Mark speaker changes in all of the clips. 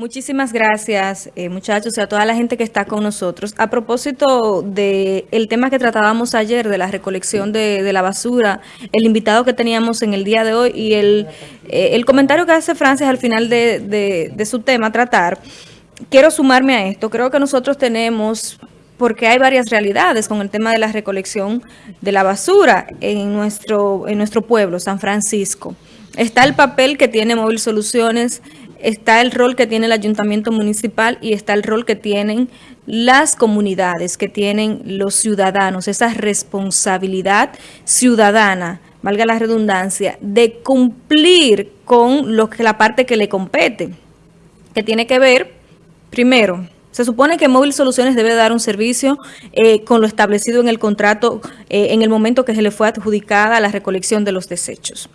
Speaker 1: Muchísimas gracias, eh, muchachos, y a toda la gente que está con nosotros. A propósito del el tema que tratábamos ayer, de la recolección de, la basura, el invitado que teníamos en el día de hoy y el, eh, el comentario que hace Francis al final de, de su tema tratar, quiero sumarme a esto. Creo que nosotros tenemos porque hay varias realidades con el tema de la recolección de la basura en nuestro, en nuestro pueblo, San Francisco. Está el papel que tiene Móvil Soluciones está el rol que tiene el ayuntamiento municipal y está el rol que tienen las comunidades, que tienen los ciudadanos, esa responsabilidad ciudadana, valga la redundancia, de cumplir con lo que la parte que le compete, que tiene que ver, primero, se supone que Móvil Soluciones debe dar un servicio eh, con lo establecido en el contrato eh, en el momento que se le fue adjudicada la recolección de los desechos.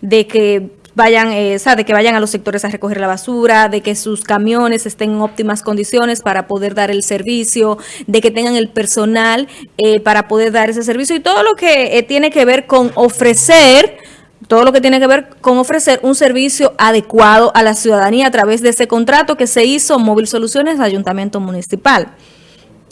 Speaker 1: De que vayan, eh, de que vayan a los sectores a recoger la basura, de que sus camiones estén en óptimas condiciones para poder dar el servicio, de que tengan el personal eh, para poder dar ese servicio y todo lo que eh, tiene que ver con ofrecer todo lo que tiene que ver con ofrecer un servicio adecuado a la ciudadanía a través de ese contrato que se hizo Móvil Soluciones Ayuntamiento Municipal.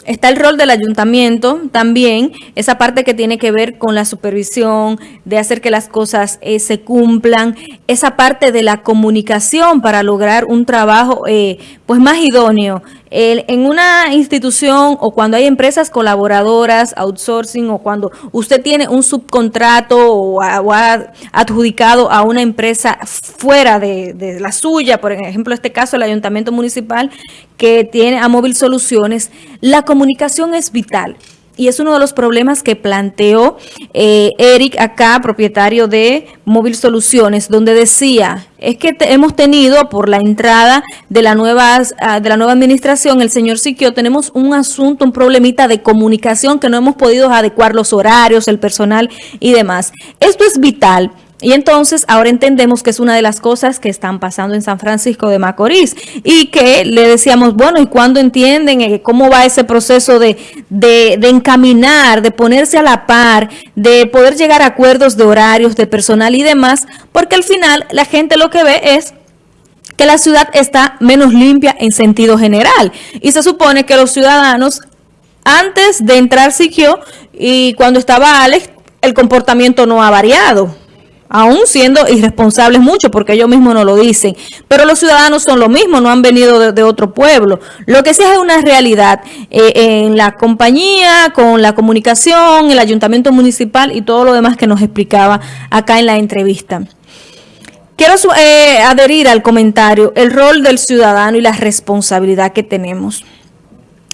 Speaker 1: Está el rol del ayuntamiento también, esa parte que tiene que ver con la supervisión, de hacer que las cosas eh, se cumplan, esa parte de la comunicación para lograr un trabajo eh, pues más idóneo. en una institución o cuando hay empresas colaboradoras, outsourcing o cuando usted tiene un subcontrato o, ha adjudicado a una empresa fuera de, de la suya, por ejemplo, este caso el ayuntamiento municipal que tiene a Móvil Soluciones, la comunicación es vital. Y es uno de los problemas que planteó eh, Eric acá, propietario de Móvil Soluciones, donde decía, es que hemos tenido por la entrada de la, nueva, ah, de la nueva administración, el señor Siquio, tenemos un asunto, un problemita de comunicación que no hemos podido adecuar los horarios, el personal y demás. Esto es vital y entonces ahora entendemos que es una de las cosas que están pasando en San Francisco de Macorís y que le decíamos, bueno, ¿y cuándo entienden eh, cómo va ese proceso de, de, de, encaminar, de ponerse a la par, de poder llegar a acuerdos de horarios, de personal y demás? Porque al final la gente lo que ve es que la ciudad está menos limpia en sentido general y se supone que los ciudadanos antes de entrar Siquio y cuando estaba Alex, el comportamiento no ha variado aún siendo irresponsables mucho, porque ellos mismos no lo dicen. Pero los ciudadanos son lo mismo, no han venido de, otro pueblo. Lo que sí es una realidad eh, en la compañía, con la comunicación, el ayuntamiento municipal y todo lo demás que nos explicaba acá en la entrevista. Quiero eh, adherir al comentario, el rol del ciudadano y la responsabilidad que tenemos.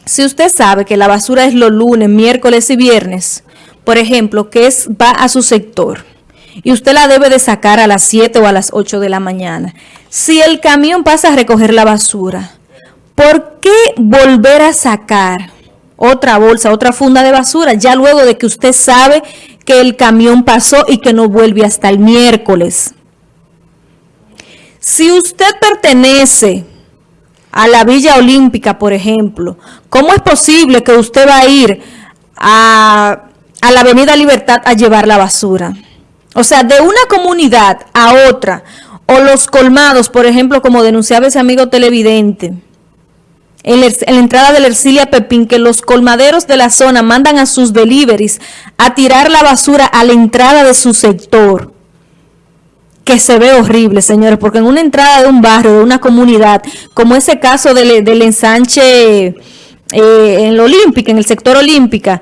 Speaker 1: Si usted sabe que la basura es los lunes, miércoles y viernes, por ejemplo, que es va a su sector, y usted la debe de sacar a las 7 o a las 8 de la mañana. Si el camión pasa a recoger la basura, ¿por qué volver a sacar otra bolsa, otra funda de basura, ya luego de que usted sabe que el camión pasó y que no vuelve hasta el miércoles? Si usted pertenece a la Villa Olímpica, por ejemplo, ¿cómo es posible que usted va a ir a, a la Avenida Libertad a llevar la basura? O sea, de una comunidad a otra, o los colmados, por ejemplo, como denunciaba ese amigo televidente, en, la entrada de la Ercilia Pepín, que los colmaderos de la zona mandan a sus deliveries a tirar la basura a la entrada de su sector, que se ve horrible, señores, porque en una entrada de un barrio, de una comunidad, como ese caso del, ensanche eh, en la Olímpica, en el sector Olímpica,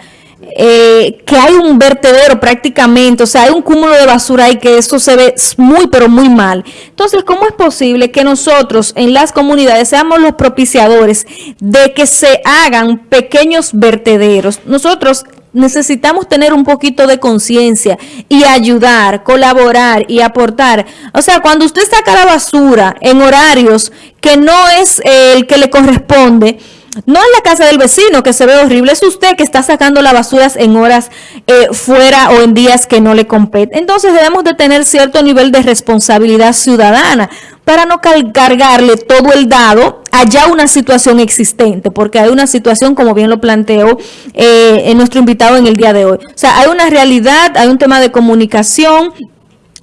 Speaker 1: eh, que hay un vertedero prácticamente, o sea, hay un cúmulo de basura ahí que eso se ve muy, pero muy mal. Entonces, ¿cómo es posible que nosotros en las comunidades seamos los propiciadores de que se hagan pequeños vertederos? Nosotros necesitamos tener un poquito de conciencia y ayudar, colaborar y aportar. O sea, cuando usted saca la basura en horarios que no es el que le corresponde, no en la casa del vecino, que se ve horrible, es usted que está sacando las basuras en horas eh, fuera o en días que no le compete. Entonces debemos de tener cierto nivel de responsabilidad ciudadana para no cargarle todo el dado allá una situación existente, porque hay una situación, como bien lo planteó eh, nuestro invitado en el día de hoy. O sea, hay una realidad, hay un tema de comunicación,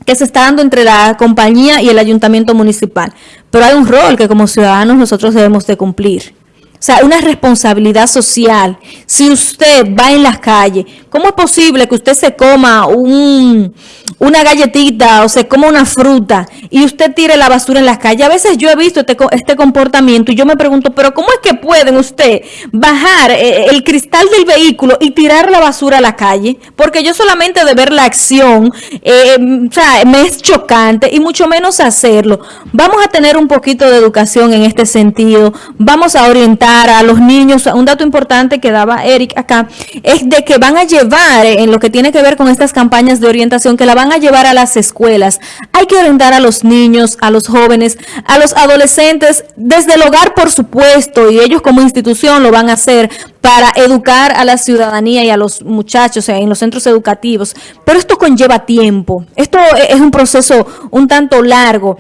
Speaker 1: que se está dando entre la compañía y el ayuntamiento municipal. Pero hay un rol que como ciudadanos nosotros debemos de cumplir. O sea, una responsabilidad social. Si usted va en las calles, ¿cómo es posible que usted se coma un, una galletita o se coma una fruta y usted tire la basura en las calles? A veces yo he visto este, este comportamiento y yo me pregunto, ¿pero cómo es que pueden usted bajar eh, el cristal del vehículo y tirar la basura a la calle? Porque yo solamente de ver la acción, eh, o sea, me es chocante y mucho menos hacerlo. Vamos a tener un poquito de educación en este sentido. Vamos a orientar a los niños, un dato importante que daba Eric acá, es de que van a llevar, eh, en lo que tiene que ver con estas campañas de orientación, que la van a llevar a las escuelas. Hay que orientar a los niños, a los jóvenes, a los adolescentes, desde el hogar, por supuesto, y ellos como institución lo van a hacer para educar a la ciudadanía y a los muchachos en los centros educativos. Pero esto conlleva tiempo. Esto es un proceso un tanto largo.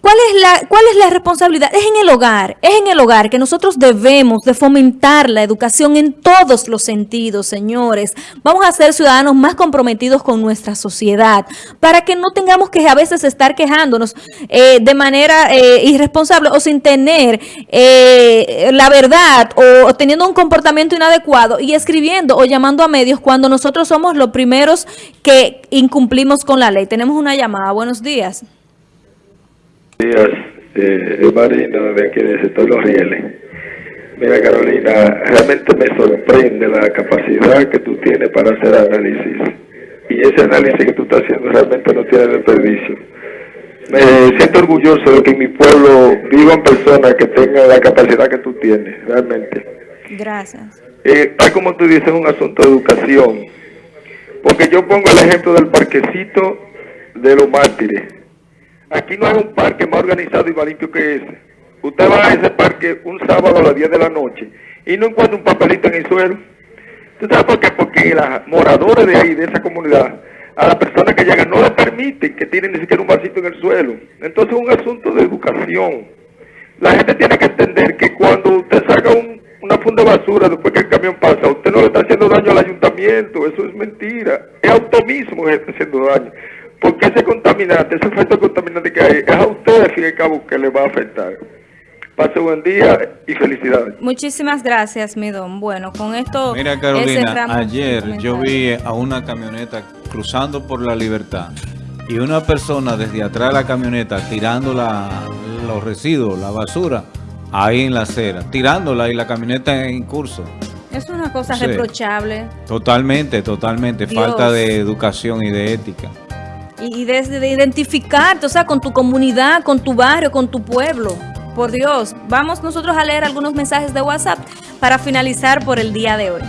Speaker 1: ¿Cuál es, la, ¿Cuál es la responsabilidad? Es en el hogar, es en el hogar que nosotros debemos de fomentar la educación en todos los sentidos, señores. Vamos a ser ciudadanos más comprometidos con nuestra sociedad para que no tengamos que a veces estar quejándonos eh, de manera eh, irresponsable o sin tener eh, la verdad o teniendo un comportamiento inadecuado y escribiendo o llamando a medios cuando nosotros somos los primeros que incumplimos con la ley. Tenemos una llamada. Buenos días
Speaker 2: días, eh, Marina, de aquí de sector Los Rieles. Mira, Carolina, realmente me sorprende la capacidad que tú tienes para hacer análisis. Y ese análisis que tú estás haciendo realmente no tiene desperdicio. Me siento orgulloso de que en mi pueblo vivan personas que tengan la capacidad que tú tienes, realmente.
Speaker 1: Gracias.
Speaker 2: Eh, como tú dices, es un asunto de educación. Porque yo pongo el ejemplo del parquecito de los mártires Aquí no hay un parque más organizado y más limpio que ese. Usted va a ese parque un sábado a las 10 de la noche y no encuentra un papelito en el suelo. ¿Tú sabes por qué? Porque los moradores de ahí, de esa comunidad, a las personas que llegan no les permiten que tienen ni siquiera un vasito en el suelo. Entonces es un asunto de educación. La gente tiene que entender que cuando usted saca una funda de basura después que el camión pasa, usted no le está haciendo daño al ayuntamiento, eso es mentira. Es auto mismo que está haciendo daño. Porque ese contaminante, ese efecto contaminante que hay, es a usted, al fin y al cabo, que le va a afectar. Pase buen día y felicidades.
Speaker 1: Muchísimas gracias, mi don. Bueno, con esto...
Speaker 3: Mira, Carolina, ayer yo vi a una camioneta cruzando por la libertad y una persona desde atrás de la camioneta tirando los residuos, la basura, ahí en la acera, tirándola y la camioneta en curso.
Speaker 1: Es una cosa reprochable.
Speaker 3: Totalmente, totalmente. Falta de educación y de ética
Speaker 1: y desde de identificarte, o sea, con tu comunidad, con tu barrio, con tu pueblo. Por Dios, vamos nosotros a leer algunos mensajes de WhatsApp para finalizar por el día de hoy.